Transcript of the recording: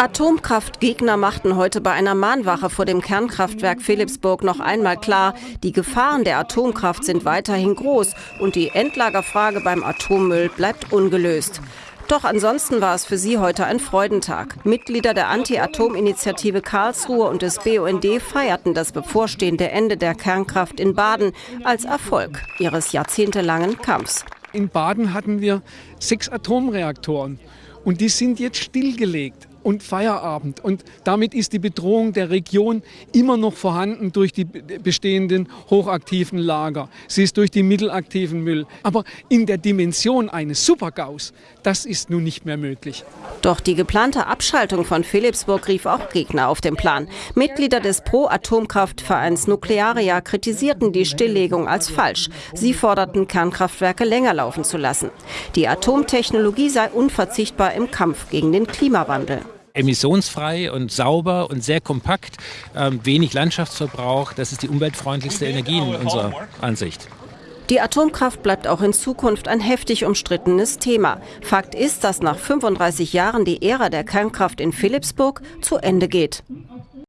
Atomkraftgegner machten heute bei einer Mahnwache vor dem Kernkraftwerk Philipsburg noch einmal klar, die Gefahren der Atomkraft sind weiterhin groß und die Endlagerfrage beim Atommüll bleibt ungelöst. Doch ansonsten war es für sie heute ein Freudentag. Mitglieder der Anti-Atom-Initiative Karlsruhe und des BUND feierten das bevorstehende Ende der Kernkraft in Baden als Erfolg ihres jahrzehntelangen Kampfs. In Baden hatten wir sechs Atomreaktoren und die sind jetzt stillgelegt und Feierabend. Und damit ist die Bedrohung der Region immer noch vorhanden durch die bestehenden hochaktiven Lager. Sie ist durch die mittelaktiven Müll. Aber in der Dimension eines Supergaus, das ist nun nicht mehr möglich. Doch die geplante Abschaltung von Philipsburg rief auch Gegner auf den Plan. Mitglieder des Pro-Atomkraftvereins Nuklearia kritisierten die Stilllegung als falsch. Sie forderten, Kernkraftwerke länger laufen zu lassen. Die Atomtechnologie sei unverzichtbar im Kampf gegen den Klimawandel emissionsfrei und sauber und sehr kompakt, ähm, wenig Landschaftsverbrauch. Das ist die umweltfreundlichste Energie in unserer Ansicht. Die Atomkraft bleibt auch in Zukunft ein heftig umstrittenes Thema. Fakt ist, dass nach 35 Jahren die Ära der Kernkraft in Philipsburg zu Ende geht.